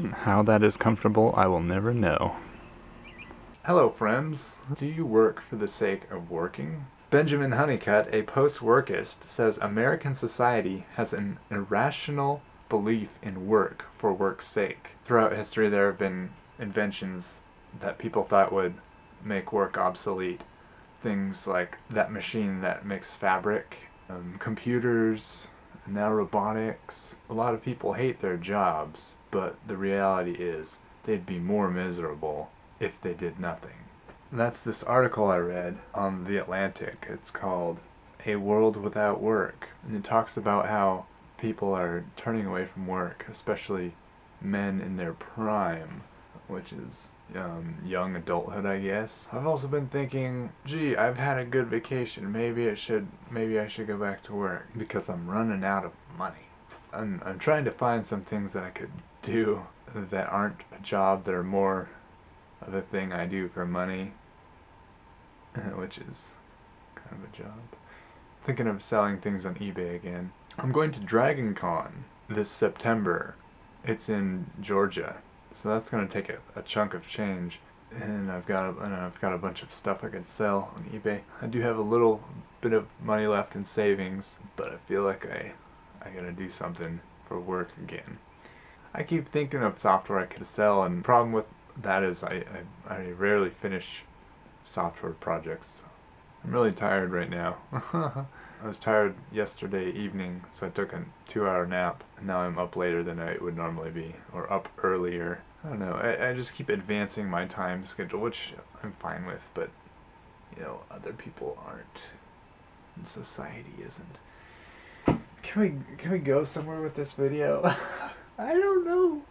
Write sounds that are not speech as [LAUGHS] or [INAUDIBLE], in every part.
How that is comfortable, I will never know. Hello friends. Do you work for the sake of working? Benjamin Hunnicutt, a post-workist, says American society has an irrational belief in work for work's sake. Throughout history there have been inventions that people thought would make work obsolete. Things like that machine that makes fabric, um, computers, now robotics. A lot of people hate their jobs, but the reality is they'd be more miserable if they did nothing. that's this article I read on The Atlantic. It's called A World Without Work. And it talks about how people are turning away from work, especially men in their prime, which is um, young adulthood, I guess. I've also been thinking, gee, I've had a good vacation. Maybe it should, maybe I should go back to work because I'm running out of money. I'm, I'm trying to find some things that I could do that aren't a job that are more of a thing I do for money, [LAUGHS] which is kind of a job. Thinking of selling things on eBay again. I'm going to Dragon Con this September. It's in Georgia. So that's going to take a, a, chunk of change. And I've got a, and I've got a bunch of stuff I could sell on eBay. I do have a little bit of money left in savings, but I feel like I I gotta do something for work again. I keep thinking of software I could sell, and the problem with that is I, I, I rarely finish software projects. I'm really tired right now. [LAUGHS] I was tired yesterday evening, so I took a two-hour nap. And now I'm up later than I would normally be, or up earlier. I don't know. I, I just keep advancing my time schedule, which I'm fine with, but you know, other people aren't. And society isn't. Can we can we go somewhere with this video? [LAUGHS] I don't know.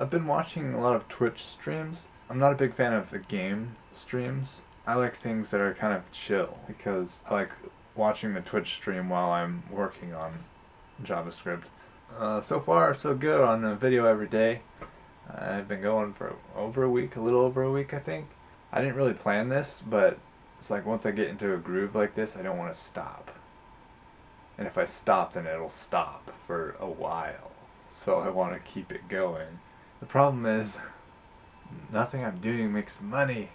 I've been watching a lot of Twitch streams. I'm not a big fan of the game streams. I like things that are kind of chill because I like watching the Twitch stream while I'm working on JavaScript. Uh, so far, so good on a video every day. I've been going for over a week, a little over a week, I think. I didn't really plan this, but it's like once I get into a groove like this, I don't want to stop. And if I stop, then it'll stop for a while. So I want to keep it going. The problem is, [LAUGHS] nothing I'm doing makes money.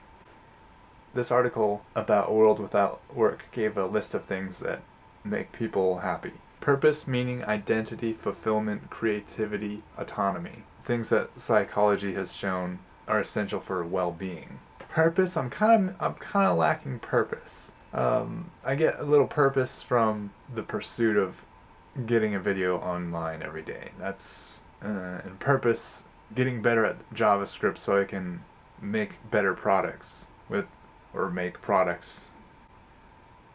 This article about a world without work gave a list of things that make people happy. Purpose, meaning, identity, fulfillment, creativity, autonomy. Things that psychology has shown are essential for well-being. Purpose, I'm kind of I'm kind of lacking purpose. Um, I get a little purpose from the pursuit of getting a video online every day. That's uh, and purpose getting better at JavaScript so I can make better products with or make products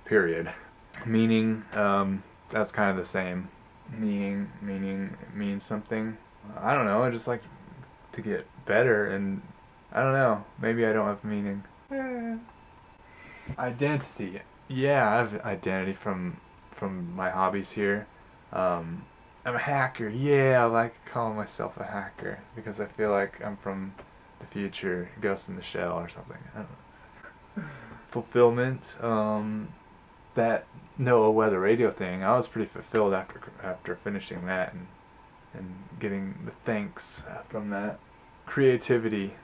period. [LAUGHS] Meaning um, that's kind of the same. Meaning meaning means something. I don't know I just like to get better and I don't know maybe I don't have meaning. Identity yeah I have identity from from my hobbies here. Um, I'm a hacker yeah I like calling myself a hacker because I feel like I'm from the future Ghost in the Shell or something I don't know fulfillment. Um, that NOAA Weather Radio thing, I was pretty fulfilled after after finishing that and and getting the thanks from that. Creativity.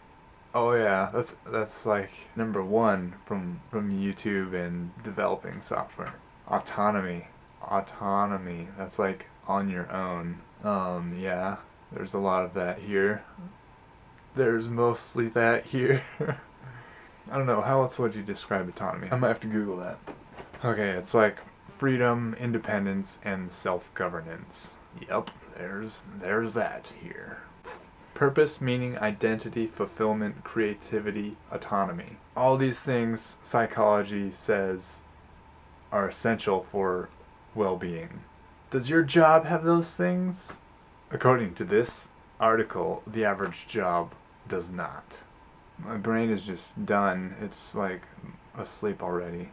Oh yeah, that's that's like number one from from YouTube and developing software. Autonomy. Autonomy. That's like on your own. Um, yeah, there's a lot of that here. There's mostly that here. [LAUGHS] I don't know, how else would you describe autonomy? I might have to Google that. Okay, it's like freedom, independence, and self-governance. Yep, there's, there's that here. Purpose, meaning, identity, fulfillment, creativity, autonomy. All these things psychology says are essential for well-being. Does your job have those things? According to this article, the average job does not. My brain is just done. It's like asleep already.